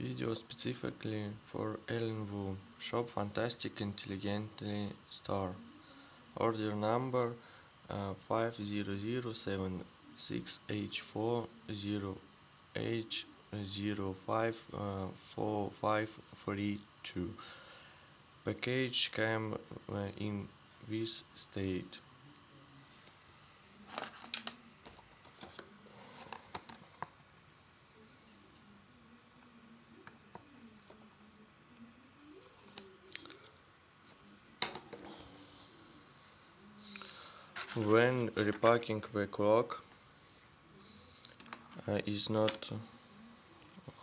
Video specifically for Ellen Wu. Shop Fantastic Intelligently Store. Order number uh, 50076H4H054532. Package came uh, in this state. When repacking the clock uh, is not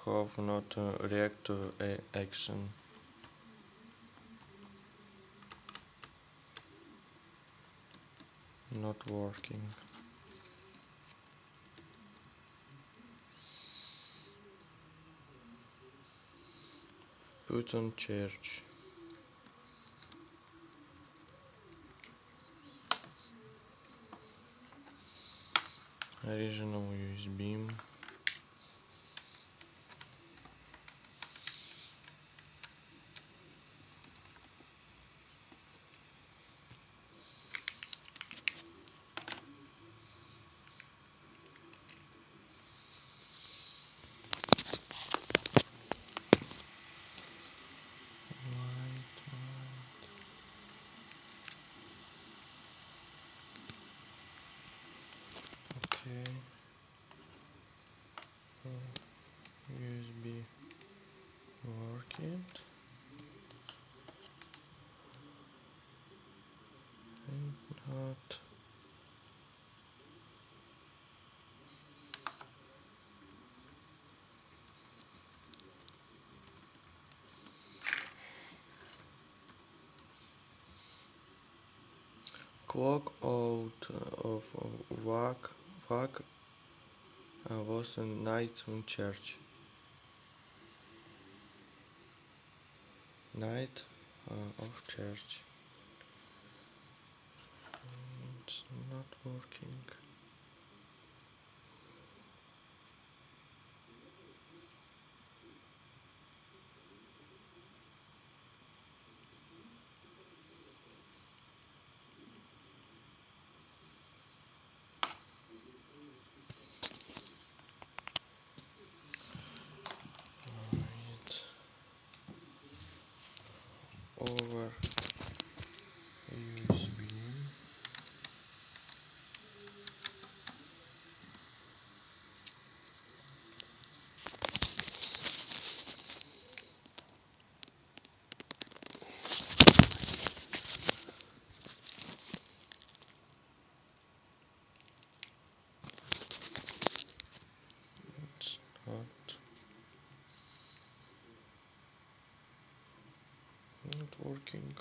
have not uh, react to a action. Not working. Put on charge. Original USB. Okay. Uh, USB working. And not. Clock out of whack, whack uh, was a night in church. Night uh, of church. It's not working. Right. Over USB. It's not not working.